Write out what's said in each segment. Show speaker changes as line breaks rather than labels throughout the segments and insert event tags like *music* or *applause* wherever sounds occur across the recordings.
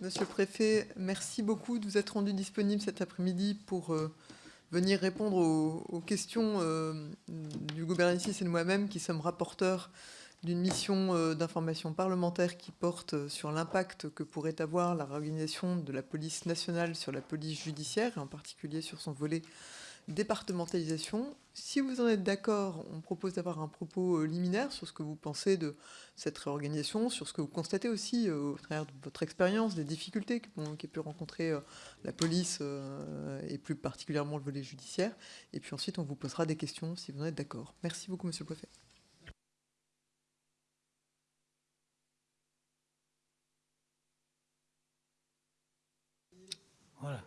Monsieur le Préfet, merci beaucoup de vous être rendu disponible cet après-midi pour euh, venir répondre aux, questions euh, du gouvernement et de moi-même qui sommes rapporteurs d'une mission euh, d'information parlementaire qui porte sur l'impact que pourrait avoir la réorganisation de la police nationale sur la police judiciaire, et en particulier sur son volet départementalisation. Si vous en êtes d'accord, on propose d'avoir un propos euh, liminaire sur ce que vous pensez de cette réorganisation, sur ce que vous constatez aussi euh, au travers de votre expérience, des difficultés qu'a pu rencontrer euh, la police et plus particulièrement le volet judiciaire. Et puis ensuite, on vous posera des questions si vous en êtes d'accord. Merci beaucoup, Monsieur le Préfet.
Voilà.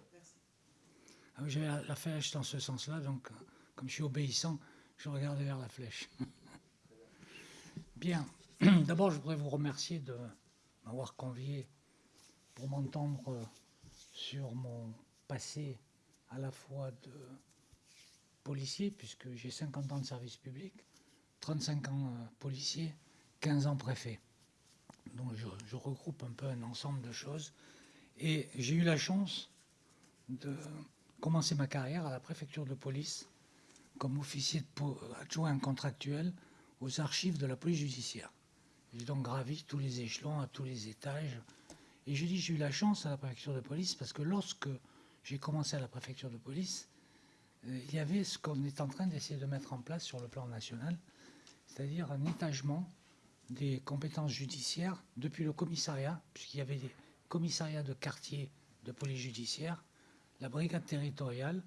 Ah j'avais la, flèche dans ce sens-là, donc comme je suis obéissant, je regarde vers la flèche. *laughs* Bien. *clears throat* D'abord, je voudrais vous remercier de m'avoir convié pour m'entendre sur mon passé à la fois de policier, puisque j'ai 50 ans de service public, 35 ans euh, policier, 15 ans préfet. Donc je regroupe un peu un ensemble de choses. Et j'ai eu la chance de commencé ma carrière à la préfecture de police comme officier adjoint contractuel aux archives de la police judiciaire. J'ai donc gravi tous les échelons, à tous les étages. Et je dis j'ai eu la chance à la préfecture de police parce que lorsque j'ai commencé à la préfecture de police, euh, il y avait ce qu'on est en train d'essayer de mettre en place sur le plan national, c'est-à-dire un étagement des compétences judiciaires depuis le commissariat, puisqu'il y avait des commissariats de quartier de police judiciaire, la brigade territoriale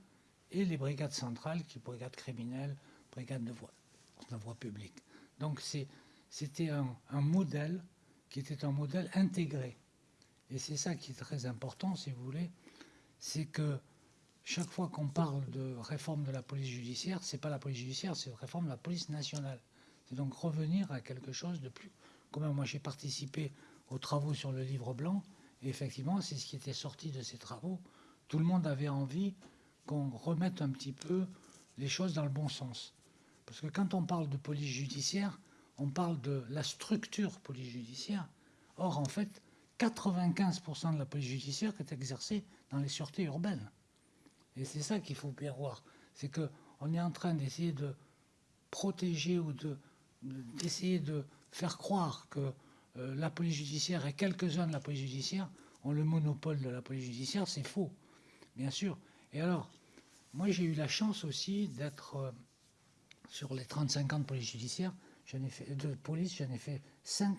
et les brigades centrales, qui brigades criminelles, brigades de voie, de voie publique. Donc c'était un, modèle qui était un modèle intégré. Et c'est ça qui est très important, si vous voulez, c'est que chaque fois qu'on parle de réforme de la police judiciaire, c'est pas la police judiciaire, c'est la réforme de la police nationale. C'est donc revenir à quelque chose de plus commun. Moi, j'ai participé aux travaux sur le livre blanc, et effectivement, c'est ce qui était sorti de ces travaux tout le monde avait envie qu'on remette un petit peu les choses dans le bon sens. Parce que quand on parle de police judiciaire, on parle de la structure police judiciaire. Or, en fait, 95% de la police judiciaire est exercée dans les sûretés urbaines. Et c'est ça qu'il faut bien voir. C'est qu'on est en train d'essayer de protéger ou d'essayer de, faire croire que euh, la police judiciaire et quelques-uns de la police judiciaire ont le monopole de la police judiciaire. C'est faux bien sûr. Et alors, moi j'ai eu la chance aussi d'être euh, sur les 35 ans de police judiciaire, ai fait, de police, j'en ai fait 5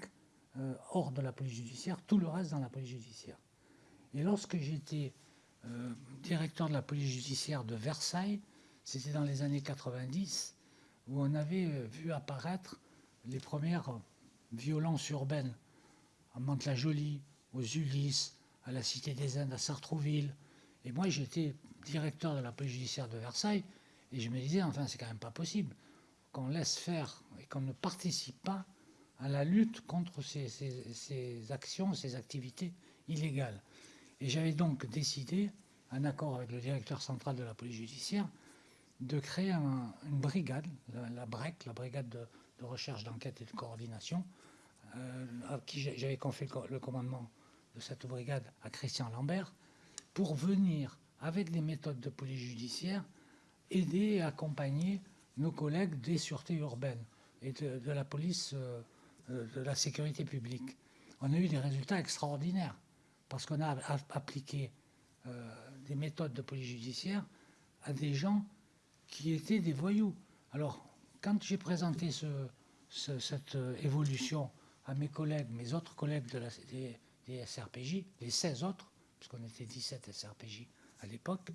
euh, hors de la police judiciaire, tout le reste dans la police judiciaire. Et lorsque j'étais euh, directeur de la police judiciaire de Versailles, c'était dans les années 90, où on avait vu apparaître les premières violences urbaines à Mantes-la-Jolie, aux Ulysses, à la Cité des Indes, à Sartrouville, et moi, j'étais directeur de la police judiciaire de Versailles, et je me disais, enfin, c'est quand même pas possible qu'on laisse faire et qu'on ne participe pas à la lutte contre ces, actions, ces activités illégales. Et j'avais donc décidé, en accord avec le directeur central de la police judiciaire, de créer une brigade, la, BREC, la brigade de, recherche, d'enquête et de coordination, euh, à qui j'avais confié le commandement de cette brigade à Christian Lambert, pour venir, avec des méthodes de police judiciaire, aider et accompagner nos collègues des sûretés urbaines et de, la police euh, euh, de la sécurité publique. On a eu des résultats extraordinaires parce qu'on a appliqué euh, des méthodes de police judiciaire à des gens qui étaient des voyous. Alors, quand j'ai présenté cette évolution à mes collègues, mes autres collègues de la, des SRPJ, les 16 autres, puisqu'on était 17 SRPJ à l'époque,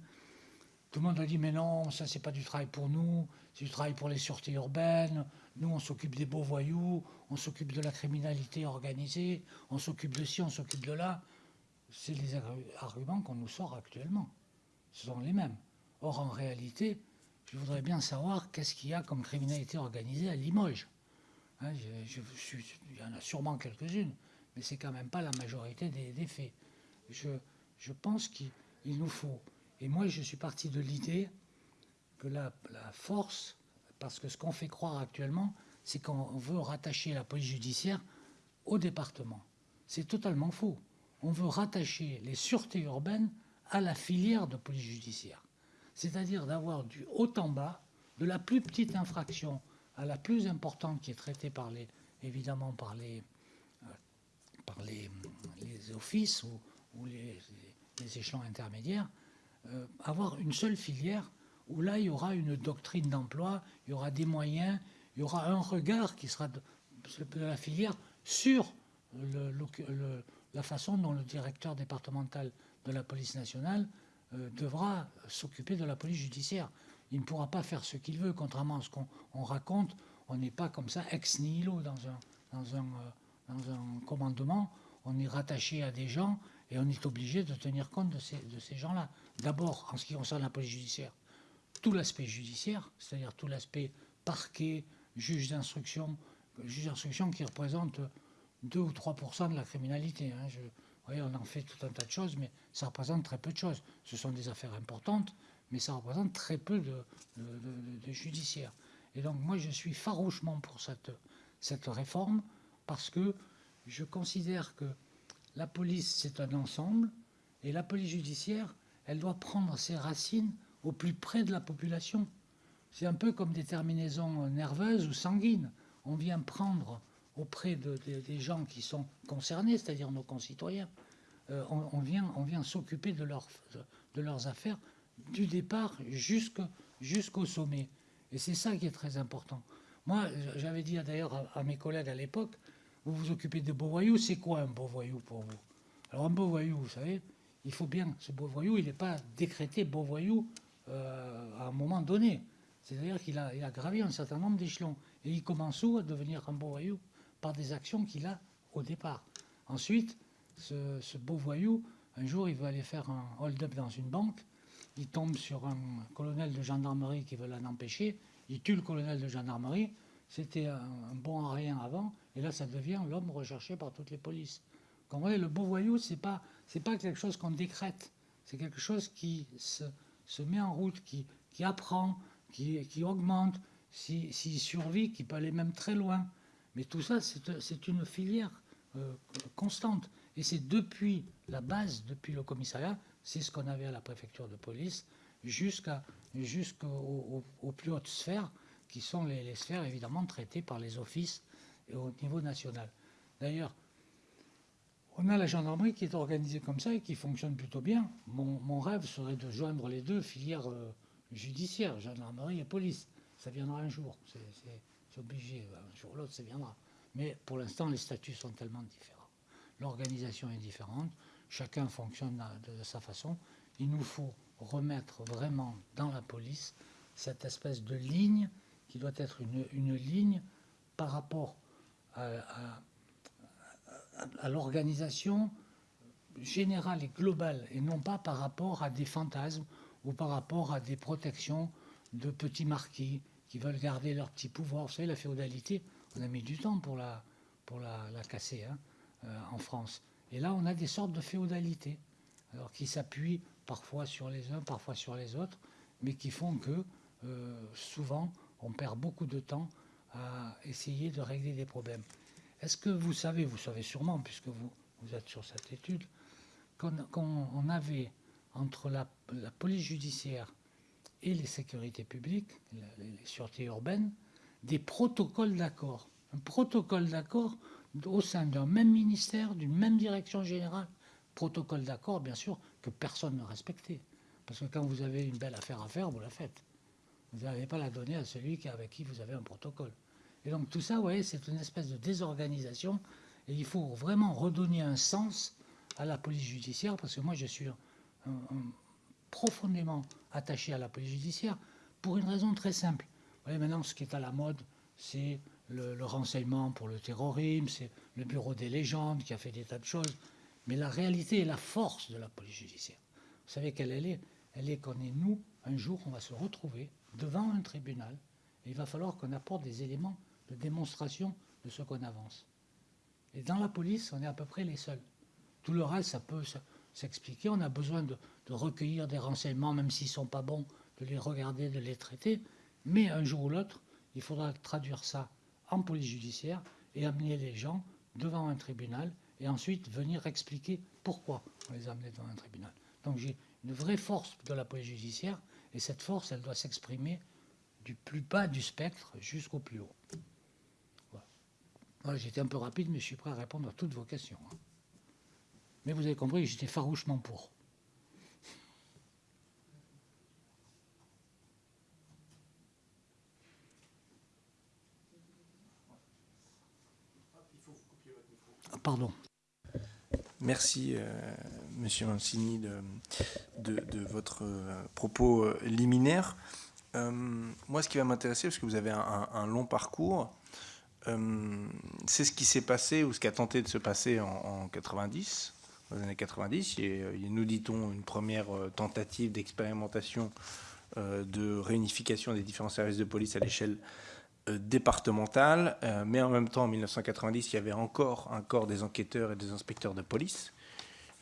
tout le monde a dit mais non, ça c'est pas du travail pour nous, c'est du travail pour les sûretés urbaines, nous on s'occupe des beaux voyous, on s'occupe de la criminalité organisée, on s'occupe de ci, on s'occupe de là. C'est les arguments qu'on nous sort actuellement. Ce sont les mêmes. Or en réalité, je voudrais bien savoir qu'est-ce qu'il y a comme criminalité organisée à Limoges. Hein, il y en a sûrement quelques-unes, mais c'est quand même pas la majorité des, faits. Je, je pense qu'il nous faut. Et moi, je suis parti de l'idée que la, force, parce que ce qu'on fait croire actuellement, c'est qu'on veut rattacher la police judiciaire au département. C'est totalement faux. on veut rattacher les sûretés urbaines à la filière de police judiciaire. C'est-à-dire d'avoir du haut en bas, de la plus petite infraction à la plus importante qui est traitée par les, évidemment par les, euh, par les, offices ou, les, échelons intermédiaires, euh, avoir une seule filière où là il y aura une doctrine d'emploi, il y aura des moyens, il y aura un regard qui sera de, la filière sur la façon dont le directeur départemental de la police nationale euh, devra s'occuper de la police judiciaire. Il ne pourra pas faire ce qu'il veut, contrairement à ce qu'on raconte. On n'est pas comme ça ex nihilo dans un, euh, dans un commandement. On est rattaché à des gens et on est obligé de tenir compte de ces, gens-là. D'abord, en ce qui concerne la police judiciaire, tout l'aspect judiciaire, c'est-à-dire tout l'aspect parquet, juge d'instruction, juge d'instruction qui représente 2 ou 3% de la criminalité. Hein. Voyez, on en fait tout un tas de choses, mais ça représente très peu de choses. Ce sont des affaires importantes, mais ça représente très peu de, judiciaire. Et donc moi, je suis farouchement pour cette réforme, parce que je considère que la police, c'est un ensemble, et la police judiciaire, elle doit prendre ses racines au plus près de la population. C'est un peu comme des terminaisons nerveuses ou sanguines. On vient prendre auprès des gens qui sont concernés, c'est-à-dire nos concitoyens, euh, on, vient, on vient s'occuper de, de, leurs affaires du départ jusqu'au sommet. Et c'est ça qui est très important. Moi, j'avais dit d'ailleurs à, mes collègues à l'époque, vous vous occupez de beaux voyous, c'est quoi un beau voyou pour vous? Alors un beau voyou, vous savez, il faut bien, ce beau voyou, il n'est pas décrété beau voyou euh, à un moment donné. C'est-à-dire qu'il a, gravi un certain nombre d'échelons. Et il commence où à devenir un beau voyou Par des actions qu'il a au départ. Ensuite, ce, beau voyou, un jour, il veut aller faire un hold-up dans une banque. Il tombe sur un colonel de gendarmerie qui veut l'en empêcher. Il tue le colonel de gendarmerie. C'était un, bon à rien avant. Et là, ça devient l'homme recherché par toutes les polices. Comme le beau voyou, c'est pas, pas quelque chose qu'on décrète. C'est quelque chose qui se, met en route, qui, qui apprend, qui, qui augmente. S'il survit, qui peut aller même très loin. Mais tout ça, c'est une filière euh, constante. Et c'est depuis la base, depuis le commissariat, c'est ce qu'on avait à la préfecture de police, jusqu'aux plus hautes sphères, qui sont les, sphères évidemment traitées par les offices au niveau national. D'ailleurs, on a la gendarmerie qui est organisée comme ça et qui fonctionne plutôt bien. Mon, rêve serait de joindre les deux filières euh, judiciaires, gendarmerie et police. Ça viendra un jour, c'est obligé, un jour ou l'autre, ça viendra. Mais pour l'instant, les statuts sont tellement différents l'organisation est différente, chacun fonctionne de, sa façon. Il nous faut remettre vraiment dans la police cette espèce de ligne qui doit être une, ligne par rapport à, l'organisation générale et globale, et non pas par rapport à des fantasmes ou par rapport à des protections de petits marquis qui veulent garder leur petit pouvoir. Vous savez, la féodalité, on a mis du temps pour la, pour la, casser. Hein. Euh, en France. Et là, on a des sortes de féodalité, alors qui s'appuient parfois sur les uns, parfois sur les autres, mais qui font que euh, souvent, on perd beaucoup de temps à essayer de régler des problèmes. Est-ce que vous savez, vous savez sûrement, puisque vous, vous êtes sur cette étude, qu'on avait entre la, police judiciaire et les sécurités publiques, les, les sûretés urbaines, des protocoles d'accord. Un protocole d'accord au sein d'un même ministère, d'une même direction générale, protocole d'accord, bien sûr, que personne ne respectait. Parce que quand vous avez une belle affaire à faire, vous la faites. Vous n'allez pas la donner à celui avec qui vous avez un protocole. Et donc tout ça, vous voyez, c'est une espèce de désorganisation. Et il faut vraiment redonner un sens à la police judiciaire, parce que moi, je suis profondément attaché à la police judiciaire pour une raison très simple. Vous voyez, maintenant, ce qui est à la mode, c'est le, renseignement pour le terrorisme, c'est le bureau des légendes qui a fait des tas de choses. Mais la réalité et la force de la police judiciaire, vous savez quelle elle est? Elle est qu'on est nous, un jour, on va se retrouver devant un tribunal il va falloir qu'on apporte des éléments de démonstration de ce qu'on avance. Et dans la police, on est à peu près les seuls. Tout le reste, ça peut s'expliquer. On a besoin de, de recueillir des renseignements, même s'ils ne sont pas bons, de les regarder, de les traiter. Mais un jour ou l'autre, il faudra traduire ça en police judiciaire et amener les gens devant un tribunal et ensuite venir expliquer pourquoi on les a amenés devant un tribunal. Donc j'ai une vraie force de la police judiciaire, et cette force, elle doit s'exprimer du plus bas du spectre jusqu'au plus haut. Voilà. j'étais un peu rapide, mais je suis prêt à répondre à toutes vos questions. Hein. Mais vous avez compris j'étais farouchement pour. Pardon.
Merci, euh, Monsieur Mancini, de, de, votre euh, propos euh, liminaire. moi, ce qui va m'intéresser, parce que vous avez un, long parcours, c'est ce qui s'est passé ou ce qui a tenté de se passer en, en 90, dans les années 90. Et, nous dit-on une première tentative d'expérimentation de réunification des différents services de police à l'échelle départementale, euh, mais en même temps, en 1990, il y avait encore un corps des enquêteurs et des inspecteurs de police,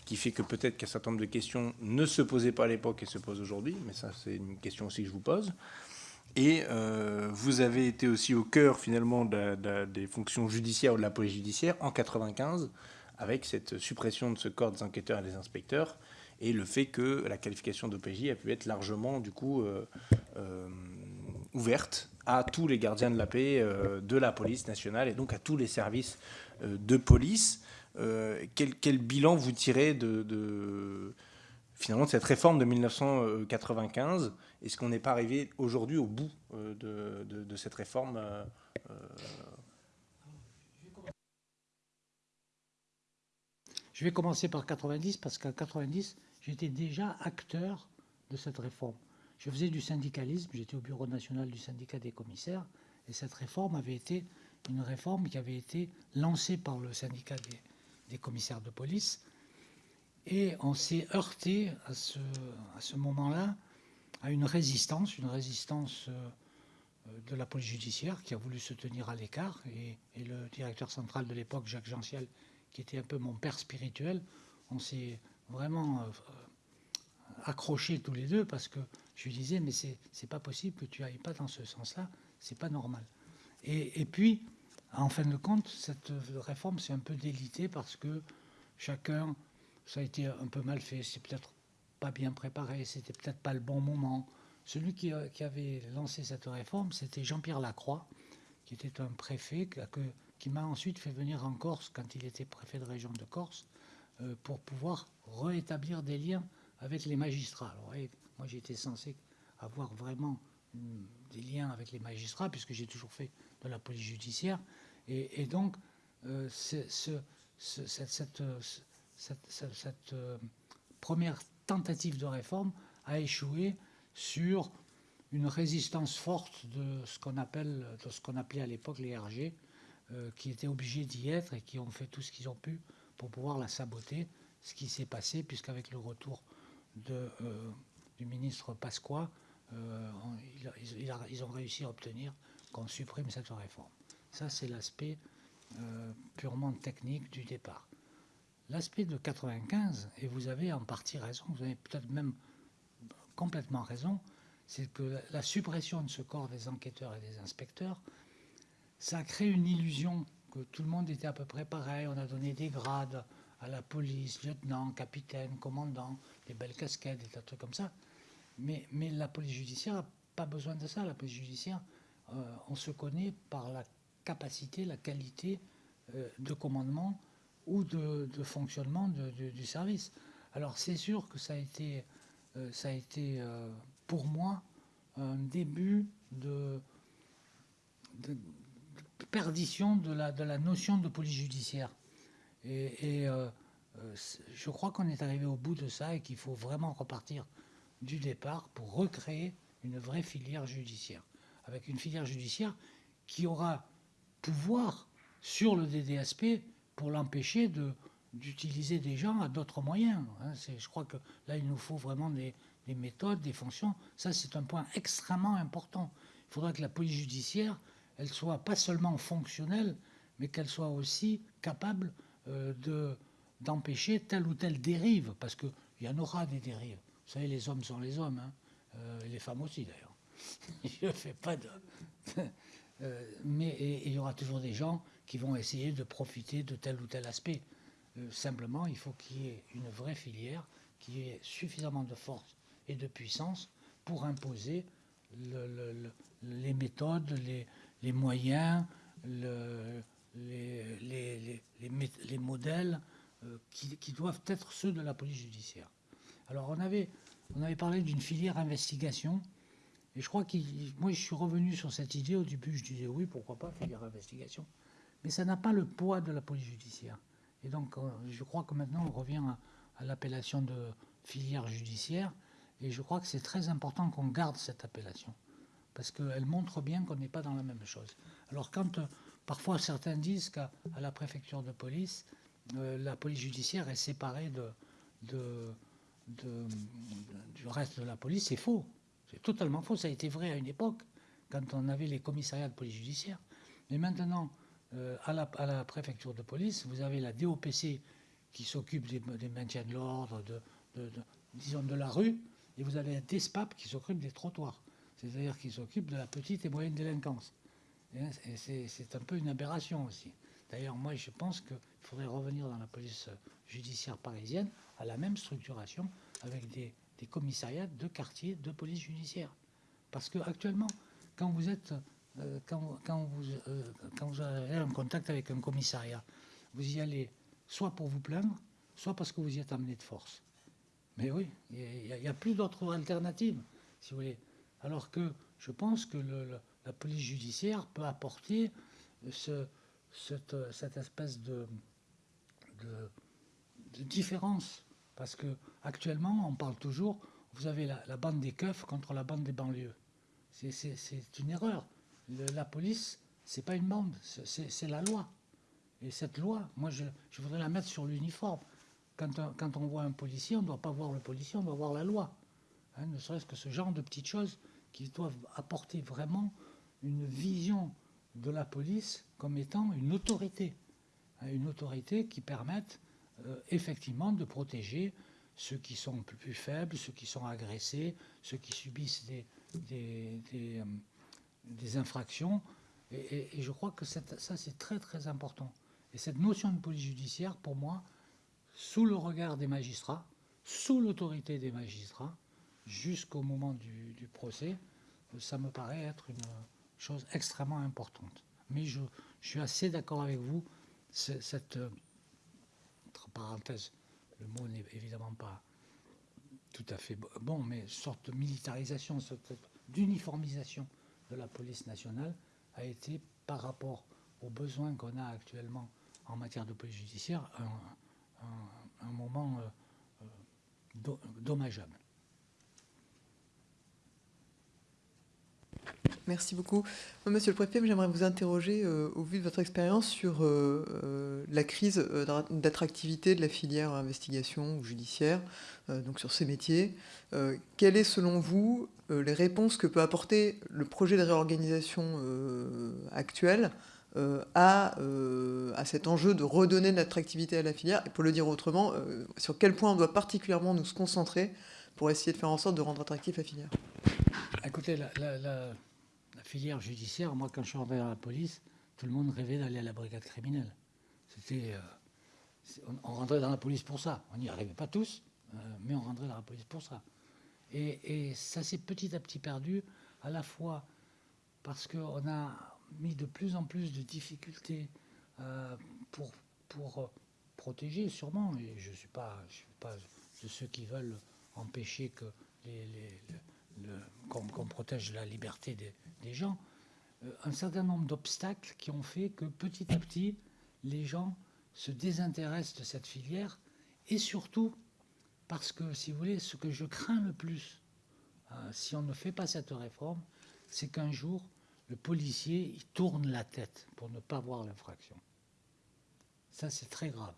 qui fait que peut-être qu'un certain nombre de questions ne se posaient pas à l'époque et se posent aujourd'hui, mais ça, c'est une question aussi que je vous pose. Et euh, vous avez été aussi au cœur, finalement, des fonctions judiciaires ou de la police judiciaire en 95, avec cette suppression de ce corps des enquêteurs et des inspecteurs, et le fait que la qualification d'OPJ a pu être largement, du coup, ouverte à tous les gardiens de la paix euh, de la police nationale et donc à tous les services euh, de police. Euh, quel, bilan vous tirez de, finalement de cette réforme de 1995 Est-ce qu'on n'est pas arrivé aujourd'hui au bout de, cette réforme
Je vais commencer par 90 parce qu'en 90, j'étais déjà acteur de cette réforme. Je faisais du syndicalisme, j'étais au bureau national du syndicat des commissaires, et cette réforme avait été une réforme qui avait été lancée par le syndicat des, commissaires de police. Et on s'est heurté à ce, moment-là à une résistance, une résistance euh, de la police judiciaire qui a voulu se tenir à l'écart. Et, le directeur central de l'époque, Jacques Gentiel, qui était un peu mon père spirituel, on s'est vraiment euh, accrochés tous les deux parce que je lui disais, mais c'est pas possible que tu ailles pas dans ce sens-là, c'est pas normal. Et, puis, en fin de compte, cette réforme s'est un peu délitée parce que chacun, ça a été un peu mal fait, c'est peut-être pas bien préparé, c'était peut-être pas le bon moment. Celui qui, avait lancé cette réforme, c'était Jean-Pierre Lacroix, qui était un préfet qui m'a ensuite fait venir en Corse quand il était préfet de région de Corse euh, pour pouvoir rétablir des liens avec les magistrats. Alors, moi, j'étais censé avoir vraiment des liens avec les magistrats, puisque j'ai toujours fait de la police judiciaire. Et, donc, cette, première tentative de réforme a échoué sur une résistance forte de ce qu'on appelle, de ce qu'on appelait à l'époque les RG, euh, qui étaient obligés d'y être et qui ont fait tout ce qu'ils ont pu pour pouvoir la saboter. Ce qui s'est passé, puisqu'avec le retour de du ministre Pasqua, euh, ils, ont réussi à obtenir qu'on supprime cette réforme. Ça, c'est l'aspect euh, purement technique du départ. L'aspect de 95, et vous avez en partie raison, vous avez peut-être même complètement raison, c'est que la suppression de ce corps des enquêteurs et des inspecteurs, ça a créé une illusion que tout le monde était à peu près pareil. On a donné des grades à la police, lieutenant, capitaine, commandant, des belles casquettes, des trucs comme ça. Mais, la police judiciaire n'a pas besoin de ça. La police judiciaire, euh, on se connaît par la capacité, la qualité euh, de commandement ou de, fonctionnement du service. Alors c'est sûr que ça a été, euh, ça a été pour moi un début de, perdition de la, de la, notion de police judiciaire. Et, et je crois qu'on est arrivé au bout de ça et qu'il faut vraiment repartir du départ pour recréer une vraie filière judiciaire, avec une filière judiciaire qui aura pouvoir sur le DDSP pour l'empêcher d'utiliser des gens à d'autres moyens. Hein. je crois que là, il nous faut vraiment des, méthodes, des fonctions. Ça, c'est un point extrêmement important. Il faudra que la police judiciaire, elle soit pas seulement fonctionnelle, mais qu'elle soit aussi capable euh, de, d'empêcher telle ou telle dérive, parce qu'il y en aura des dérives. Vous savez, les hommes sont les hommes, hein. euh, les femmes aussi d'ailleurs. *laughs* Je ne fais pas de. Euh, mais il y aura toujours des gens qui vont essayer de profiter de tel ou tel aspect. Simplement, il faut qu'il y ait une vraie filière qui ait suffisamment de force et de puissance pour imposer les méthodes, les, moyens, les, modèles euh, qui, doivent être ceux de la police judiciaire. Alors on avait, on avait parlé d'une filière investigation, et je crois que moi je suis revenu sur cette idée, au début je disais oui, pourquoi pas filière investigation, mais ça n'a pas le poids de la police judiciaire. Et donc euh, je crois que maintenant on revient à l'appellation de filière judiciaire, et je crois que c'est très important qu'on garde cette appellation, parce qu'elle montre bien qu'on n'est pas dans la même chose. Alors quand euh, parfois certains disent qu'à la préfecture de police, euh, la police judiciaire est séparée du reste de la police, c'est faux. C'est totalement faux. Ça a été vrai à une époque, quand on avait les commissariats de police judiciaire. Mais maintenant, euh, à, la, préfecture de police, vous avez la DOPC qui s'occupe des, des, maintiens de l'ordre, de, disons de la rue, et vous avez un DESPAP qui s'occupe des trottoirs, c'est-à-dire qui s'occupe de la petite et moyenne délinquance. Et c'est un peu une aberration aussi. D'ailleurs, moi, je pense qu'il faudrait revenir dans la police judiciaire parisienne à la même structuration avec des, commissariats de quartier de police judiciaire. Parce qu'actuellement, quand vous êtes, euh, quand, vous, euh, quand vous avez un contact avec un commissariat, vous y allez soit pour vous plaindre, soit parce que vous y êtes amené de force. Mais oui, il n'y a, plus d'autres alternatives, si vous voulez. Alors que je pense que la police judiciaire peut apporter ce, cette, espèce de, différence. Parce que actuellement, on parle toujours, vous avez la, bande des keufs contre la bande des banlieues. C'est une erreur. la police, c'est pas une bande, c'est la loi. Et cette loi, moi, je, voudrais la mettre sur l'uniforme. Quand, quand, on voit un policier, on ne doit pas voir le policier, on doit voir la loi. Hein, ne serait-ce que ce genre de petites choses qui doivent apporter vraiment une vision de la police comme étant une autorité, hein, une autorité qui permette euh, effectivement de protéger ceux qui sont plus faibles, ceux qui sont agressés, ceux qui subissent des, des, euh, infractions. Et, je crois que ça, c'est très très important. Et cette notion de police judiciaire, pour moi, sous le regard des magistrats, sous l'autorité des magistrats, jusqu'au moment du, du procès, ça me paraît être une, chose extrêmement importante. Mais je, suis assez d'accord avec vous, cette, euh, entre parenthèses, le mot n'est évidemment pas tout à fait bon, mais sorte de militarisation, sorte d'uniformisation de la police nationale a été, par rapport aux besoins qu'on a actuellement en matière de police judiciaire, un, moment euh, euh, dommageable.
Merci beaucoup. Monsieur le préfet, j'aimerais vous interroger, euh, au vu de votre expérience, sur euh, euh, la crise d'attractivité de la filière investigation ou judiciaire, donc sur ces métiers. quelles est, selon vous, les réponses que peut apporter le projet de réorganisation actuel à, à, cet enjeu de redonner de l'attractivité à la filière? Et pour le dire autrement, sur quel point on doit particulièrement nous concentrer pour essayer de faire en sorte de rendre attractif la filière?
Écoutez, la filière judiciaire, moi, quand je suis dans la police, tout le monde rêvait d'aller à la brigade criminelle. C'était, euh, on, rentrait dans la police pour ça. On n'y arrivait pas tous, euh, mais on rentrait dans la police pour ça. Et, ça s'est petit à petit perdu, à la fois parce qu'on a mis de plus en plus de difficultés euh, pour, pour protéger, sûrement, et je ne suis, pas, suis pas de ceux qui veulent empêcher que les, qu'on protège la liberté des, gens, euh, un certain nombre d'obstacles qui ont fait que petit à petit, les gens se désintéressent de cette filière et surtout parce que, si vous voulez, ce que je crains le plus, euh, si on ne fait pas cette réforme, c'est qu'un jour, le policier il tourne la tête pour ne pas voir l'infraction. Ça, c'est très grave.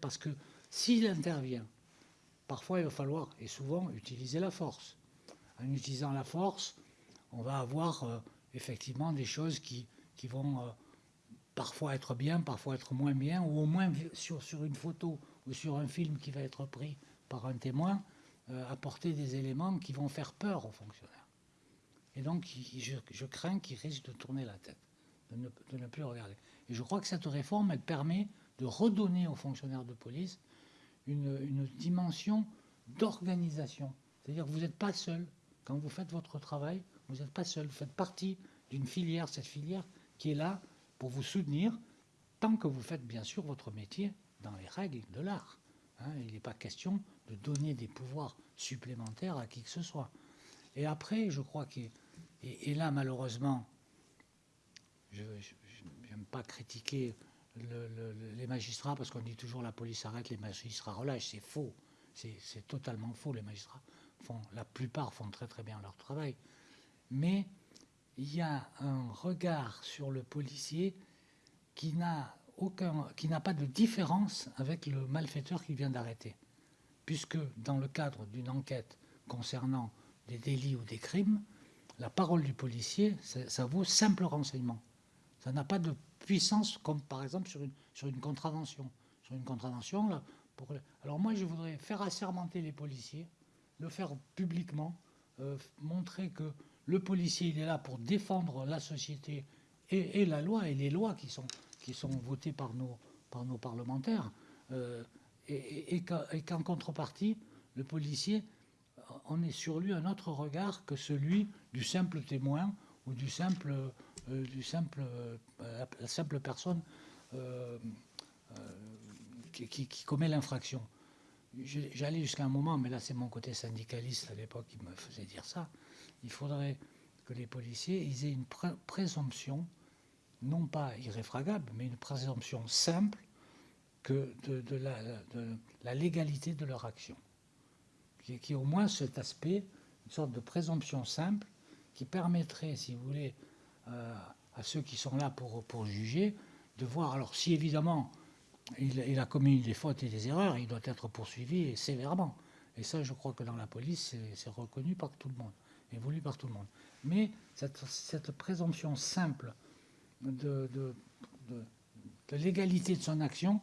Parce que s'il intervient, parfois il va falloir, et souvent, utiliser la force. En utilisant la force, on va avoir euh, effectivement des choses qui, qui vont euh, parfois être bien, parfois être moins bien, ou au moins sur, sur, une photo ou sur un film qui va être pris par un témoin, euh, apporter des éléments qui vont faire peur aux fonctionnaires. Et donc, je, crains qu'ils risquent de tourner la tête, de ne, de ne, plus regarder. Et je crois que cette réforme, elle permet de redonner aux fonctionnaires de police une, dimension d'organisation. C'est-à-dire que vous n'êtes pas seul. Quand vous faites votre travail, vous n'êtes pas seul. Vous faites partie d'une filière, cette filière qui est là pour vous soutenir, tant que vous faites bien sûr votre métier dans les règles de l'art. Hein. il n'est pas question de donner des pouvoirs supplémentaires à qui que ce soit. Et après, je crois que, et, là malheureusement, je n'aime pas critiquer les magistrats parce qu'on dit toujours la police arrête, les magistrats relâchent. C'est faux. C'est totalement faux. Les magistrats font, la plupart font très très bien leur travail. Mais il y a un regard sur le policier qui n'a aucun, qui n'a pas de différence avec le malfaiteur qu'il vient d'arrêter, puisque dans le cadre d'une enquête concernant des délits ou des crimes, la parole du policier, ça, vaut simple renseignement. Ça n'a pas de puissance comme par exemple sur une, sur une contravention. Sur une contravention, là, pour... alors moi je voudrais faire assermenter les policiers, le faire publiquement, euh, montrer que le policier, il est là pour défendre la société et, la loi, et les lois qui sont, qui sont votées par nos, par nos parlementaires. Euh, et, qu'en contrepartie, le policier, on est sur lui un autre regard que celui du simple témoin ou du simple, du simple, euh, la simple personne qui, qui, commet l'infraction. J'allais jusqu'à un moment, mais là c'est mon côté syndicaliste à l'époque qui me faisait dire ça, il faudrait que les policiers aient une présomption, non pas irréfragable, mais une présomption simple que de, la, légalité de leur action. Qui, qui au moins cet aspect, une sorte de présomption simple, qui permettrait, si vous voulez, euh, à ceux qui sont là pour, pour juger, de voir, alors si évidemment il, a commis des fautes et des erreurs, il doit être poursuivi sévèrement. Et ça, je crois que dans la police, c'est reconnu par tout le monde est voulu par tout le monde. Mais cette, présomption simple de, de, l'égalité de son action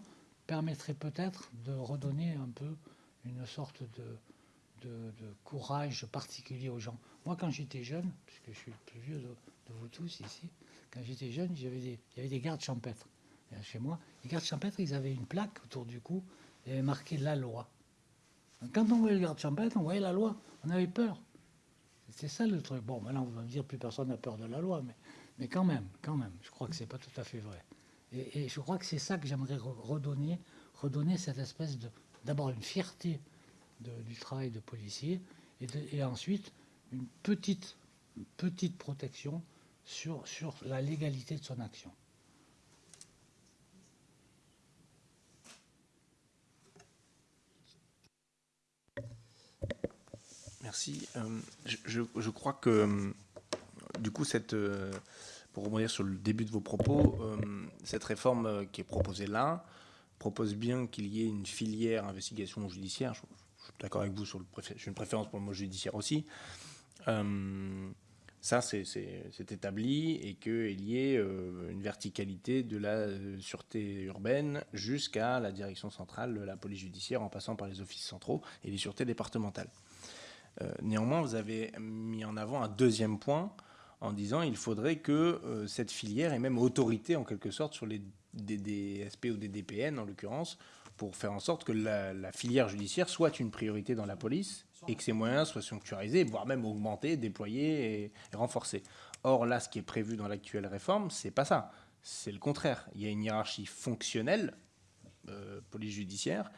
permettrait peut-être de redonner un peu une sorte de, courage particulier aux gens. Moi, quand j'étais jeune, puisque je suis le plus vieux de, vous tous ici, quand j'étais jeune, il y avait des gardes champêtres chez moi. Les gardes champêtres, ils avaient une plaque autour du cou, et avait marqué la loi. Quand on voyait le garde champêtre, on voyait la loi, on avait peur. C'est ça le truc. Bon, maintenant, vous allez me dire, plus personne n'a peur de la loi, mais, quand même, quand même, je crois que c'est pas tout à fait vrai. Et, je crois que c'est ça que j'aimerais redonner, redonner cette espèce de, d'abord une fierté du travail de policier, et, ensuite une petite, petite protection sur, sur la légalité de son action.
Merci. Euh, je, crois que, euh, du coup, cette, euh, pour rebondir sur le début de vos propos, cette réforme qui est proposée là propose bien qu'il y ait une filière investigation judiciaire. Je, suis d'accord avec vous sur le j'ai une préférence pour le mot judiciaire aussi. Ça, c'est établi et qu'il y ait une verticalité de la sûreté urbaine jusqu'à la direction centrale de la police judiciaire en passant par les offices centraux et les sûretés départementales. Euh, néanmoins, vous avez mis en avant un deuxième point en disant qu'il faudrait que euh, cette filière ait même autorité en quelque sorte sur les DSP ou des DPN en l'occurrence, pour faire en sorte que la, filière judiciaire soit une priorité dans la police et que ses moyens soient sanctuarisés, voire même augmentés, déployés et, renforcés. Or là, ce qui est prévu dans l'actuelle réforme, c'est pas ça. C'est le contraire. Il y a une hiérarchie fonctionnelle, euh, police judiciaire,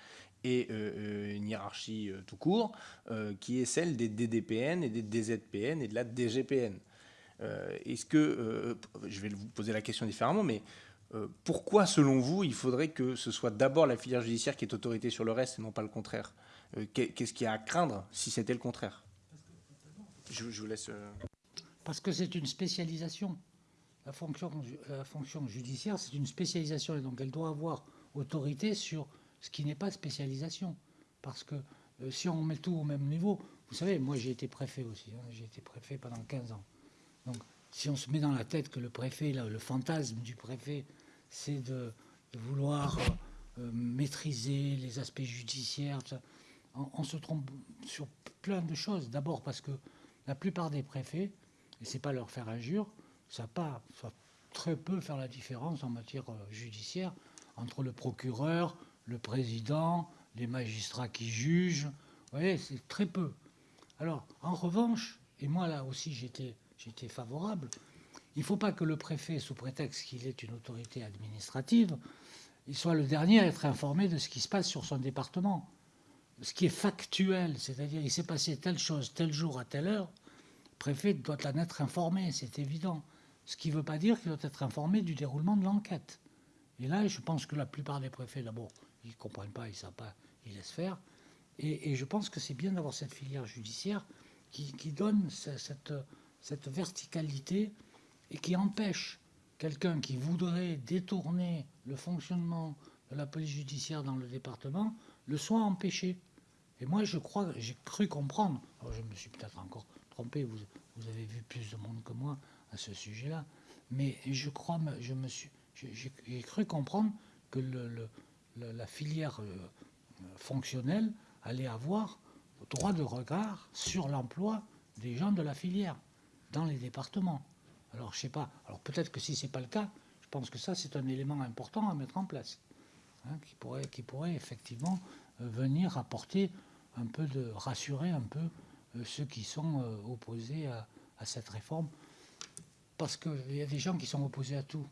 et euh, euh, une hiérarchie tout court, qui est celle des DDPN et des DZPN et de la DGPN. Est-ce que, je vais vous poser la question différemment, mais pourquoi, selon vous, il faudrait que ce soit d'abord la filière judiciaire qui est autorité sur le reste et non pas le contraire? Qu'est-ce qu'il y a à craindre si c'était le contraire? Je, vous laisse.
Parce que c'est une spécialisation. La fonction, judiciaire, c'est une spécialisation et donc elle doit avoir autorité sur ce qui n'est pas spécialisation. Parce que euh, si on met tout au même niveau, vous savez, moi j'ai été préfet aussi, hein, j'ai été préfet pendant 15 ans. Donc si on se met dans la tête que le préfet, là, le fantasme du préfet, c'est de, vouloir euh, euh, maîtriser les aspects judiciaires, on, se trompe sur plein de choses. D'abord parce que la plupart des préfets, et c'est pas leur faire injure, ça pas, ça très peu faire la différence en matière judiciaire entre le procureur, le président, les magistrats qui jugent. Vous voyez, c'est très peu. Alors, en revanche, et moi là aussi j'étais favorable, il ne faut pas que le préfet, sous prétexte qu'il est une autorité administrative, il soit le dernier à être informé de ce qui se passe sur son département. Ce qui est factuel, c'est-à-dire il s'est passé telle chose tel jour à telle heure, le préfet doit en être informé, c'est évident. Ce qui ne veut pas dire qu'il doit être informé du déroulement de l'enquête. Et là, je pense que la plupart des préfets, d'abord, ils ne comprennent pas, ils ne savent pas, ils laissent faire. Et, je pense que c'est bien d'avoir cette filière judiciaire qui, donne cette, cette, verticalité et qui empêche quelqu'un qui voudrait détourner le fonctionnement de la police judiciaire dans le département le soit empêché. Et moi, je crois, j'ai cru comprendre, alors je me suis peut-être encore trompé, vous, avez vu plus de monde que moi à ce sujet-là, mais je crois, je me suis, j'ai cru comprendre que la filière euh, fonctionnelle allait avoir droit de regard sur l'emploi des gens de la filière dans les départements. Alors, je sais pas. Alors, peut-être que si ce n'est pas le cas, je pense que ça, c'est un élément important à mettre en place, hein, qui, pourrait, effectivement euh, venir apporter un peu de rassurer un peu euh, ceux qui sont euh, opposés à, cette réforme, parce qu'il y a des gens qui sont opposés à tout.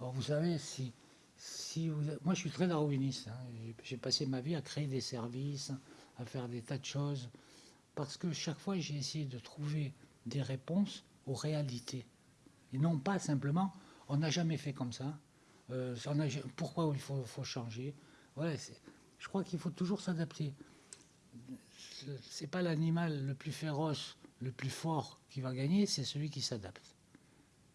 Alors, vous savez, si, si moi, je suis très darwiniste. Hein, j'ai passé ma vie à créer des services, à faire des tas de choses, parce que chaque fois, j'ai essayé de trouver des réponses aux réalités. Et non pas simplement, on n'a jamais fait comme ça. Euh, pourquoi il faut, changer? Je crois qu'il faut toujours s'adapter. C'est pas l'animal le plus féroce, le plus fort qui va gagner, c'est celui qui s'adapte.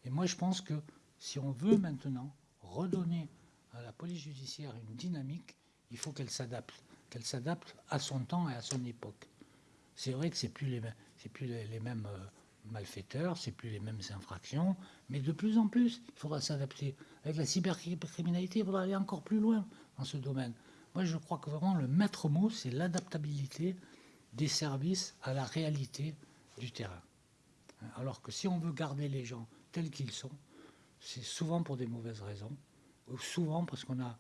Et moi, je pense que si on veut maintenant redonner à la police judiciaire une dynamique, il faut qu'elle s'adapte, qu'elle s'adapte à son temps et à son époque. C'est vrai que c'est plus les, plus les, mêmes euh, malfaiteurs, c'est plus les mêmes infractions, mais de plus en plus, il faudra s'adapter. Avec la cybercriminalité, il faudra aller encore plus loin dans ce domaine. Moi, je crois que vraiment le maître mot, c'est l'adaptabilité des services à la réalité du terrain. Alors que si on veut garder les gens tels qu'ils sont, c'est souvent pour des mauvaises raisons, ou souvent parce qu'on n'a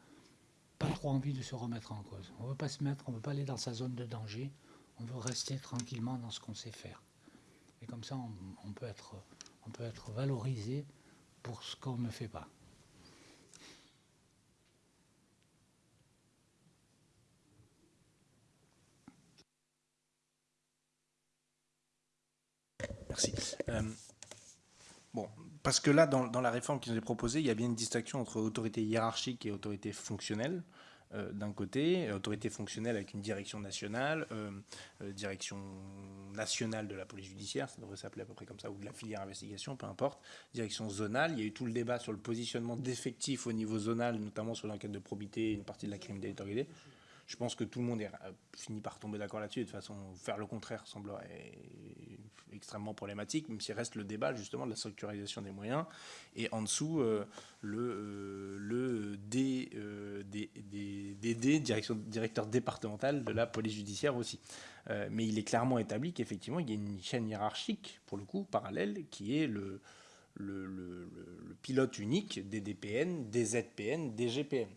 pas trop envie de se remettre en cause. On ne veut pas se mettre, on ne veut pas aller dans sa zone de danger, on veut rester tranquillement dans ce qu'on sait faire. Et comme ça, on, peut, être, on peut être valorisé pour ce qu'on ne fait pas.
Merci. Euh, bon, parce que là, dans, dans, la réforme qui nous est proposée, il y a bien une distinction entre autorité hiérarchique et autorité fonctionnelle. Euh, d'un côté, autorité fonctionnelle avec une direction nationale, euh, euh, direction nationale de la police judiciaire, ça devrait s'appeler à peu près comme ça, ou de la filière investigation, peu importe, direction zonale. Il y a eu tout le débat sur le positionnement d'effectifs au niveau zonal, notamment sur l'enquête de probité, une partie de la criminalité organisée. Je pense que tout le monde est, fini par tomber d'accord là-dessus. De toute façon, faire le contraire semblerait extrêmement problématique, même s'il reste le débat justement de la structuralisation des moyens. Et en dessous, euh, le, euh, euh, directeur départemental de la police judiciaire aussi. mais il est clairement établi qu'effectivement, il y a une chaîne hiérarchique, pour le coup, parallèle, qui est le pilote unique des DPN, des ZPN, des GPN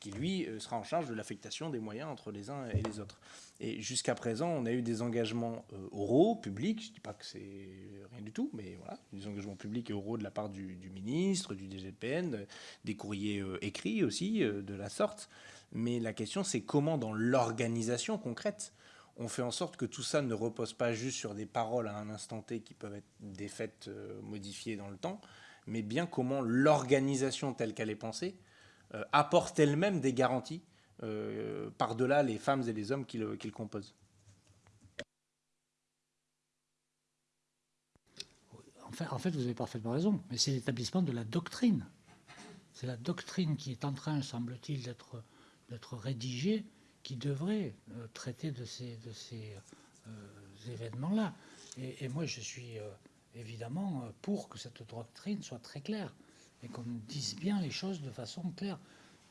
qui lui sera en charge de l'affectation des moyens entre les uns et les autres. Et jusqu'à présent, on a eu des engagements euh, oraux, publics, je ne dis pas que c'est rien du tout, mais voilà, des engagements publics et oraux de la part du, ministre, du DGPN, des courriers euh, écrits aussi euh, de la sorte. Mais la question, c'est comment dans l'organisation concrète, on fait en sorte que tout ça ne repose pas juste sur des paroles à un instant T qui peuvent être des faits modifiés dans le temps, mais bien comment l'organisation telle qu'elle est pensée apporte elle-même des garanties euh, par-delà les femmes et les hommes qui le, composent.
En fait, vous avez parfaitement raison, mais c'est l'établissement de la doctrine. C'est la doctrine qui est en train, semble-t-il, d'être rédigée, qui devrait euh, traiter de ces, euh, événements-là. Et, moi, je suis évidemment pour que cette doctrine soit très claire et qu'on dise bien les choses de façon claire.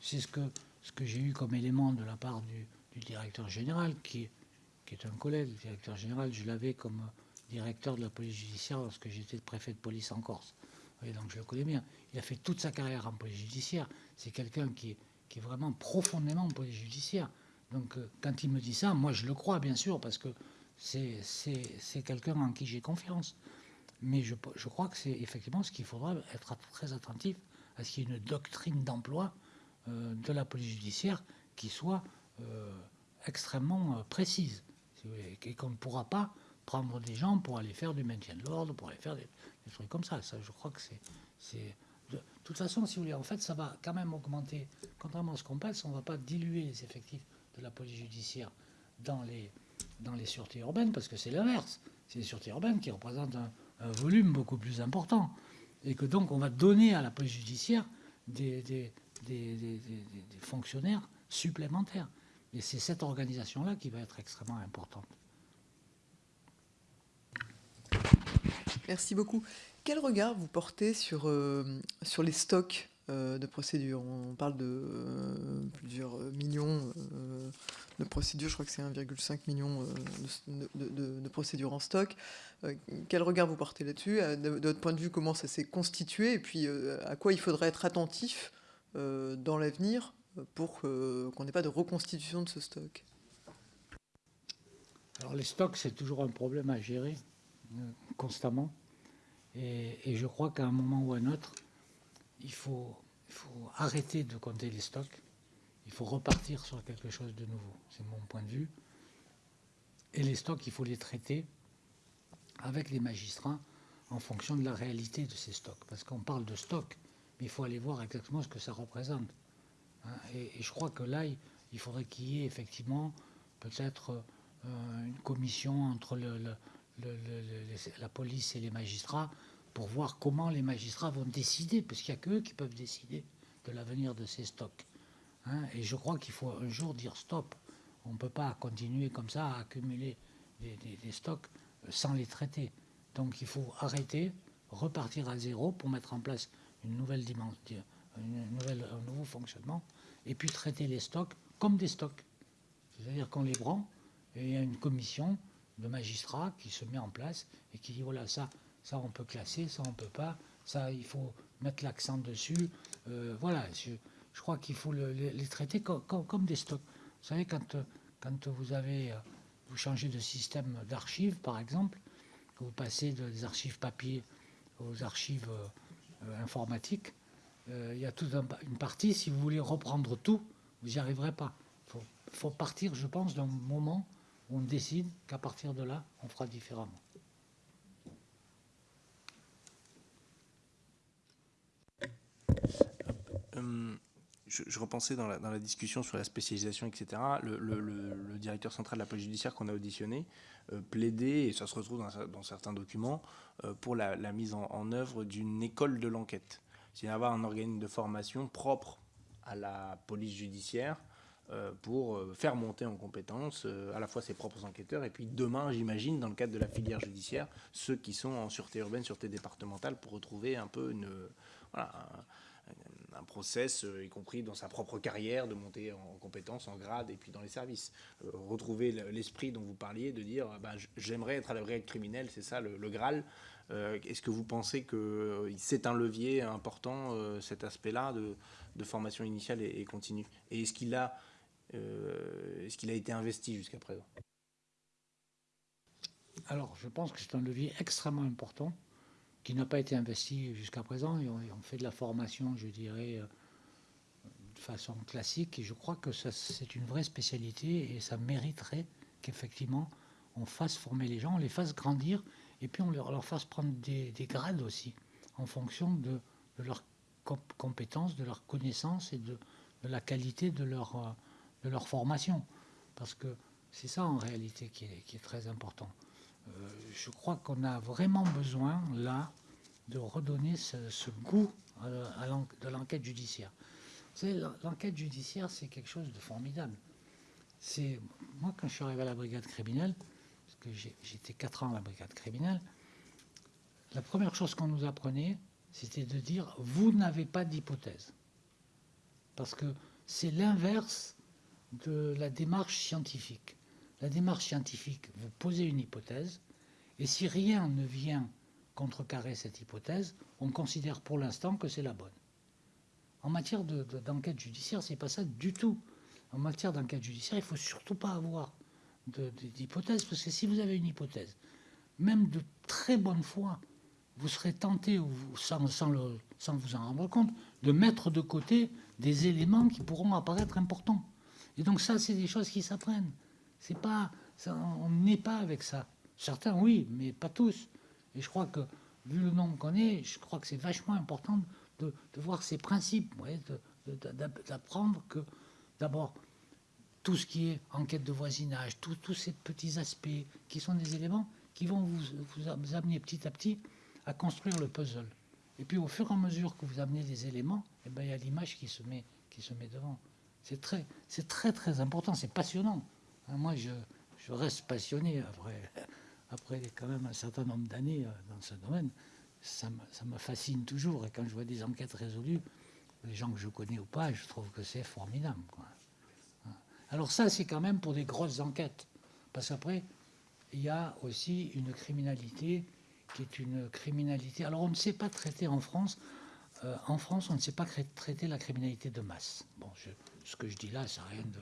C'est ce que ce que j'ai eu comme élément de la part du, directeur général, qui, qui, est un collègue, le directeur général, je l'avais comme directeur de la police judiciaire lorsque j'étais préfet de police en Corse. donc je le connais bien. Il a fait toute sa carrière en police judiciaire. C'est quelqu'un qui, qui est vraiment profondément en police judiciaire. Donc euh, quand il me dit ça, moi je le crois bien sûr, parce que c'est quelqu'un en qui j'ai confiance. Mais je, crois que c'est effectivement ce qu'il faudra être très attentif à ce qu'il y ait une doctrine d'emploi euh, de la police judiciaire qui soit euh, extrêmement précise. et qu'on ne pourra pas prendre des gens pour aller faire du maintien de l'ordre, pour aller faire des, trucs comme ça. Ça, je crois que c'est de toute façon, si vous voulez, en fait, ça va quand même augmenter. Contrairement à ce qu'on pense, on ne va pas diluer les effectifs de la police judiciaire dans les, dans les sûretés urbaines, parce que c'est l'inverse. C'est les sûretés urbaines qui représentent un, volume beaucoup plus important. Et que donc, on va donner à la police judiciaire des, des, fonctionnaires supplémentaires. Et c'est cette organisation-là qui va être extrêmement importante.
Merci beaucoup. Quel regard vous portez sur, euh, sur les stocks? De procédures On parle de euh, plusieurs millions de procédures, je crois que c'est 1,5 million de, procédures en stock. quel regard vous portez là-dessus? De, votre point de vue, comment ça s'est constitué? Et puis, à quoi il faudrait être attentif dans l'avenir pour qu'on n'ait pas de reconstitution de ce stock?
Alors, les stocks, c'est toujours un problème à gérer constamment. Et, je crois qu'à un moment ou à un autre, il faut, arrêter de compter les stocks. Il faut repartir sur quelque chose de nouveau. C'est mon point de vue. Et les stocks, il faut les traiter avec les magistrats en fonction de la réalité de ces stocks. Parce qu'on parle de stocks, mais il faut aller voir exactement ce que ça représente. Hein. Et, je crois que là, il faudrait qu'il y ait effectivement peut-être euh, une commission entre la police et les magistrats pour voir comment les magistrats vont décider, parce qu'il n'y a qu'eux qui peuvent décider de l'avenir de ces stocks. Hein. et je crois qu'il faut un jour dire stop. On ne peut pas continuer comme ça à accumuler des, stocks sans les traiter. Donc il faut arrêter, repartir à zéro pour mettre en place une nouvelle dimension, une nouvelle, un nouveau fonctionnement, et puis traiter les stocks comme des stocks. C'est-à-dire qu'on les prend, et il y a une commission de magistrats qui se met en place et qui dit voilà, ça, ça on peut classer, ça on peut pas, ça il faut mettre l'accent dessus. Euh, voilà, je, crois qu'il faut les traiter comme, des stocks. Vous savez, quand, quand vous avez, vous changez de système d'archives, par exemple, vous passez des archives papier aux archives euh, informatiques, euh, il y a toute une partie, si vous voulez reprendre tout, vous n'y arriverez pas. Il faut partir, je pense, d'un moment on décide qu'à partir de là, on fera différemment.
Euh, je, repensais dans la, discussion sur la spécialisation, etc. Le, directeur central de la police judiciaire qu'on a auditionné euh, plaidait, et ça se retrouve dans, certains documents, euh, pour la, mise en, œuvre d'une école de l'enquête. C'est avoir un organisme de formation propre à la police judiciaire euh, pour faire monter en compétence à la fois ses propres enquêteurs et puis demain, j'imagine, dans le cadre de la filière judiciaire, ceux qui sont en sûreté urbaine, sûreté départementale, pour retrouver un peu une, voilà, process, y compris dans sa propre carrière, de monter en compétence, en grade et puis dans les services. retrouver l'esprit dont vous parliez, de dire bah, j'aimerais être à la brigade criminelle, c'est ça le, Graal. Est-ce que vous pensez que c'est un levier important, cet aspect-là de, formation initiale et, continue? Et est-ce qu'il a euh, est-ce qu'il a été investi jusqu'à présent?
Alors, je pense que c'est un levier extrêmement important qui n'a pas été investi jusqu'à présent. Et on, fait de la formation, je dirais, euh, de façon classique. Et je crois que c'est une vraie spécialité et ça mériterait qu'effectivement on fasse former les gens, on les fasse grandir et puis on leur, fasse prendre des, grades aussi en fonction de, leurs compétences, de leurs connaissances et de, de la qualité de leur, euh, de leur formation. Parce que c'est ça en réalité qui est, très important. Euh, je crois qu'on a vraiment besoin là de redonner ce, goût à, de l'enquête judiciaire. L'enquête judiciaire, c'est quelque chose de formidable. C'est moi quand je suis arrivé à la brigade criminelle, parce que j'étais quatre ans à la brigade criminelle, la première chose qu'on nous apprenait, c'était de dire vous n'avez pas d'hypothèse, parce que c'est l'inverse de la démarche scientifique. La démarche scientifique, vous posez une hypothèse, et si rien ne vient contrecarrer cette hypothèse, on considère pour l'instant que c'est la bonne. En matière d'enquête de, judiciaire, c'est pas ça du tout. En matière d'enquête judiciaire, il faut surtout pas avoir d'hypothèse, parce que si vous avez une hypothèse, même de très bonne foi, vous serez tenté, sans vous en rendre compte, de mettre de côté des éléments qui pourront apparaître importants. Et donc ça, c'est des choses qui s'apprennent. C'est pas, on n'est pas avec ça. Certains, oui, mais pas tous. Et je crois que, vu le nombre qu'on est, je crois que c'est vachement important de, voir ces principes, d'apprendre que, d'abord, tout ce qui est enquête de voisinage, tous ces petits aspects qui sont des éléments qui vont vous, vous, amener petit à petit à construire le puzzle. Et puis au fur et à mesure que vous amenez des éléments, eh ben, il y a l'image qui se met, qui se met devant. C'est très, c'est très très important, c'est passionnant. Hein, moi, je, reste passionné après, quand même un certain nombre d'années euh, dans ce domaine. Ça me, fascine toujours. Et quand je vois des enquêtes résolues, les gens que je connais ou pas, je trouve que c'est formidable. Quoi. Alors ça, c'est quand même pour des grosses enquêtes. Parce qu'après, il y a aussi une criminalité qui est une criminalité. Alors on ne sait pas traiter en France. Euh, en France, on ne sait pas traiter la criminalité de masse. Bon, ce que je dis là, ça n'a rien, de,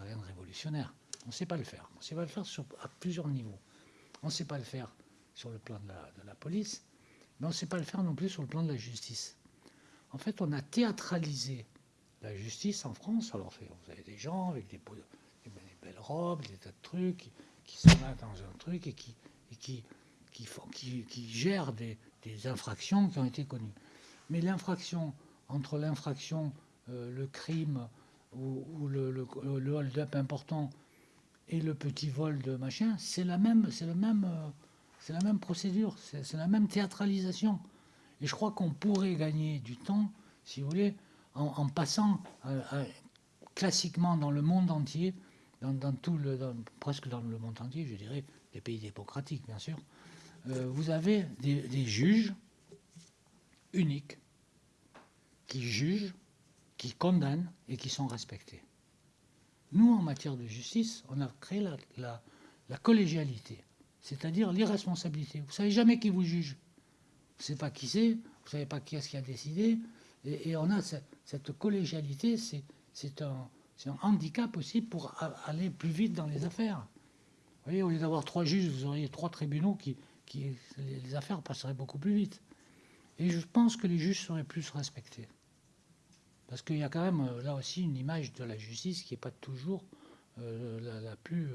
rien de révolutionnaire. On ne sait pas le faire. On ne sait pas le faire sur, à plusieurs niveaux. On ne sait pas le faire sur le plan de la, de la police, mais on ne sait pas le faire non plus sur le plan de la justice. En fait, on a théâtralisé la justice en France, alors vous avez des gens avec des, belles robes, des tas de trucs, qui, sont là dans un truc et qui, qui, qui, qui, gèrent des, infractions qui ont été connues. Mais l'infraction, entre l'infraction, euh, le crime ou, le, le, hold-up important et le petit vol de machin, c'est la même, c'est le même, euh, c'est la même procédure, c'est la même théâtralisation. Et je crois qu'on pourrait gagner du temps, si vous voulez, en, passant euh, euh, classiquement dans le monde entier, dans, tout le, presque dans le monde entier, je dirais, les pays démocratiques bien sûr, vous avez des, juges uniques qui jugent, qui condamnent et qui sont respectés. Nous, en matière de justice, on a créé la, la collégialité, c'est-à-dire l'irresponsabilité. Vous ne savez jamais qui vous juge. Vous ne savez pas qui c'est, vous ne savez pas qui est-ce qui a décidé, et, on a cette, collégialité, c'est un, handicap aussi pour aller plus vite dans les affaires. Vous voyez, au lieu d'avoir trois juges, vous auriez trois tribunaux qui, qui, les affaires passeraient beaucoup plus vite. Et je pense que les juges seraient plus respectés. Parce qu'il y a quand même euh, là aussi une image de la justice qui n'est pas toujours euh, la, plus,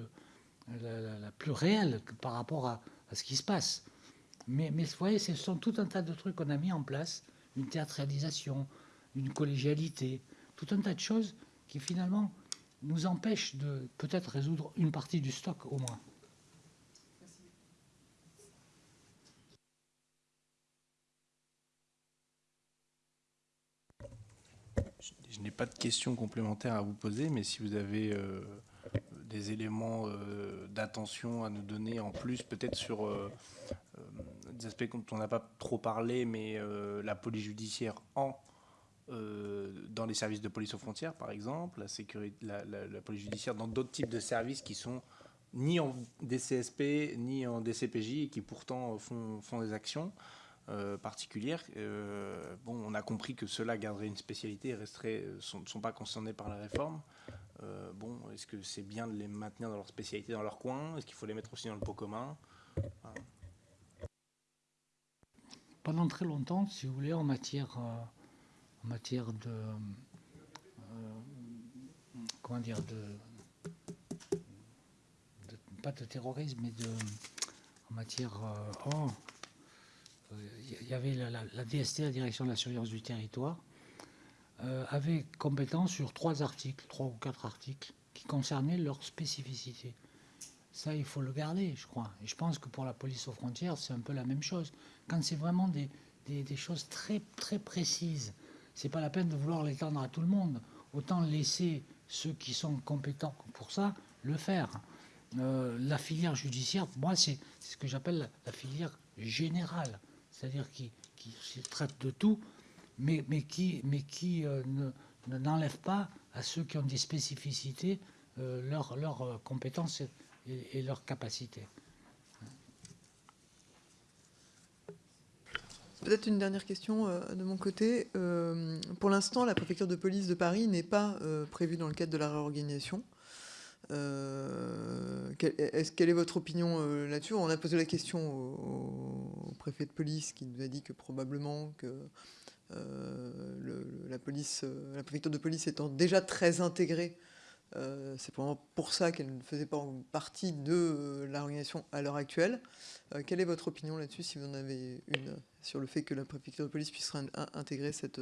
euh, la, plus réelle par rapport à, ce qui se passe. Mais, mais vous voyez, ce sont tout un tas de trucs qu'on a mis en place une théâtralisation, une collégialité, tout un tas de choses qui finalement nous empêchent de peut-être résoudre une partie du stock au moins.
Je n'ai pas de questions complémentaires à vous poser, mais si vous avez euh, des éléments euh, d'attention à nous donner en plus, peut-être sur euh, des aspects dont on n'a pas trop parlé, mais la police judiciaire en dans les services de police aux frontières, par exemple, la, sécurité, la, police judiciaire dans d'autres types de services qui sont ni en DCSP ni en DCPJ et qui pourtant font des actions euh, particulières. bon, on a compris que ceux-là garderaient une spécialité et ne sont pas concernés par la réforme. bon, est-ce que c'est bien de les maintenir dans leur spécialité, dans leur coin? Est-ce qu'il faut les mettre aussi dans le pot commun?
Pendant très longtemps, si vous voulez, en matière, euh, en matière de, euh, comment dire, de, pas de terrorisme, mais de, en matière, euh, oh, il y avait la, DST, la Direction de la Surveillance du Territoire, avait compétence sur trois articles, trois ou quatre articles, qui concernaient leur spécificité. Ça, il faut le garder, je crois. Et je pense que pour la police aux frontières, c'est un peu la même chose quand c'est vraiment des, des, choses très, très précises, c'est pas la peine de vouloir l'étendre à tout le monde. Autant laisser ceux qui sont compétents pour ça le faire. Euh, la filière judiciaire, moi, c'est ce que j'appelle la, filière générale, c'est-à-dire qui, qui, traite de tout, mais, qui, mais euh, ne n'enlève pas à ceux qui ont des spécificités euh, leurs leur compétences et, leurs capacités.
Peut-être une dernière question euh, de mon côté. Euh, pour l'instant, la préfecture de police de Paris n'est pas euh, prévue dans le cadre de la réorganisation. Euh, quelle, est, quelle est votre opinion euh, là-dessus? On a posé la question au, préfet de police qui nous a dit que probablement que euh, la, police, la préfecture de police étant déjà très intégrée, c'est probablement pour ça qu'elle ne faisait pas partie de l'organisation à l'heure actuelle. Quelle est votre opinion là-dessus, si vous en avez une, sur le fait que la préfecture de police puisse intégrer cette...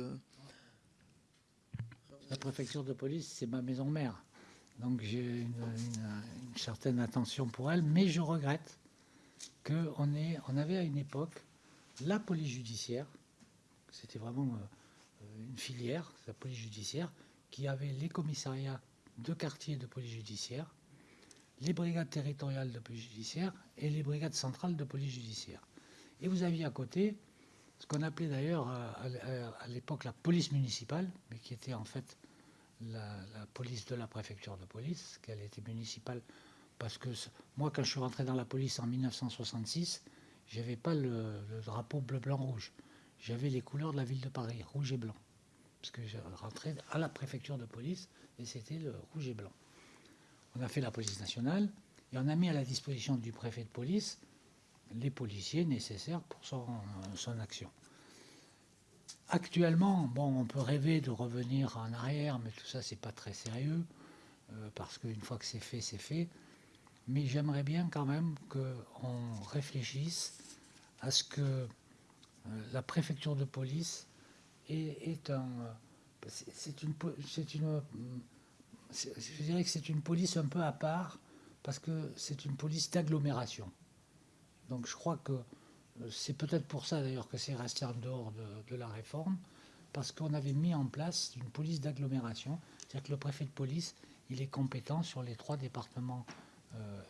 La préfecture de police, c'est ma maison mère. Donc j'ai une, certaine attention pour elle, mais je regrette qu'on on avait à une époque la police judiciaire, c'était vraiment euh, une filière, la police judiciaire, qui avait les commissariats de quartier de police judiciaire, les brigades territoriales de police judiciaire et les brigades centrales de police judiciaire. Et vous aviez à côté ce qu'on appelait d'ailleurs à, à l'époque la police municipale, mais qui était en fait la, police de la préfecture de police, qu'elle était municipale, parce que moi, quand je suis rentré dans la police en 1966, j'avais pas le, le, drapeau bleu-blanc-rouge. J'avais les couleurs de la ville de Paris, rouge et blanc. Parce que je rentrais à la préfecture de police et c'était le rouge et blanc. On a fait la police nationale et on a mis à la disposition du préfet de police les policiers nécessaires pour son, son action. Actuellement, on peut rêver de revenir en arrière, mais tout ça, c'est pas très sérieux, euh, parce qu'une fois que c'est fait, c'est fait. Mais j'aimerais bien quand même qu'on réfléchisse à ce que euh, la préfecture de police est, un. C'est une, c'est une. Je dirais que c'est une police un peu à part, parce que c'est une police d'agglomération. Donc je crois que c'est peut-être pour ça d'ailleurs que c'est resté en dehors de, la réforme, parce qu'on avait mis en place une police d'agglomération, c'est-à-dire que le préfet de police, il est compétent sur les trois départements euh,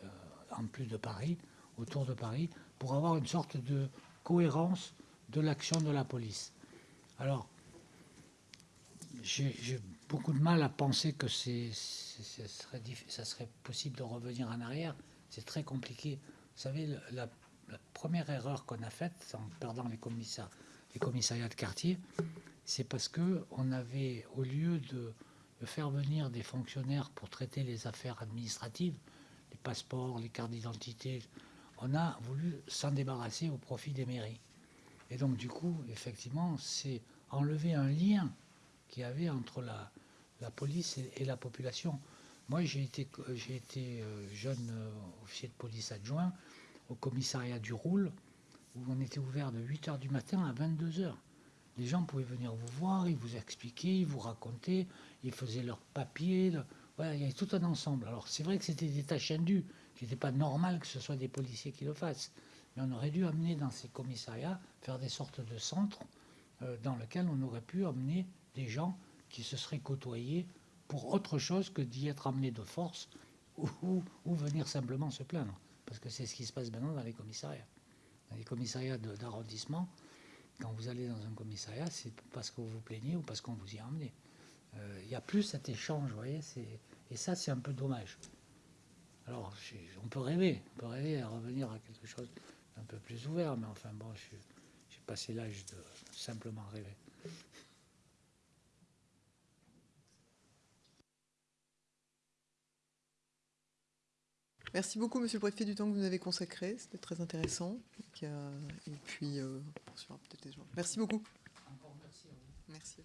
en plus de Paris, autour de Paris, pour avoir une sorte de cohérence de l'action de la police. Alors, j'ai beaucoup de mal à penser que c'est, ça, serait, ça serait possible de revenir en arrière. C'est très compliqué. Vous savez, la, la première erreur qu'on a faite en perdant les, commissariats, les commissariats de quartier, c'est parce qu'on avait, au lieu de, faire venir des fonctionnaires pour traiter les affaires administratives, les passeports, les cartes d'identité, on a voulu s'en débarrasser au profit des mairies. Et donc, du coup, effectivement, c'est enlever un lien qu'il y avait entre la, police et, la population. Moi, j'ai été, j'ai été euh, jeune euh, officier de police adjoint au commissariat du Roule, où on était ouvert de 8h du matin à 22h. Les gens pouvaient venir vous voir, ils vous expliquaient, ils vous racontaient, ils faisaient leurs papiers. Voilà, il y avait tout un ensemble. Alors c'est vrai que c'était des tâches indues, qui n'était pas normal que ce soit des policiers qui le fassent. Mais on aurait dû amener dans ces commissariats, faire des sortes de centres euh, dans lesquels on aurait pu amener des gens qui se seraient côtoyés pour autre chose que d'y être amenés de force *laughs* ou venir simplement se plaindre parce que c'est ce qui se passe maintenant dans les commissariats. Dans les commissariats d'arrondissement, quand vous allez dans un commissariat, c'est parce que vous vous plaignez ou parce qu'on vous y a emmené. Il euh, n'y a plus cet échange, vous voyez, et ça, c'est un peu dommage. Alors, on peut rêver, on peut rêver à revenir à quelque chose d'un peu plus ouvert, mais enfin, bon, j'ai passé l'âge de simplement rêver.
Merci beaucoup, Monsieur le Préfet, du temps que vous nous avez consacré. C'était très intéressant. Et puis, euh, on poursuivra peut-être les gens. Merci beaucoup.
Encore merci à vous.
Merci.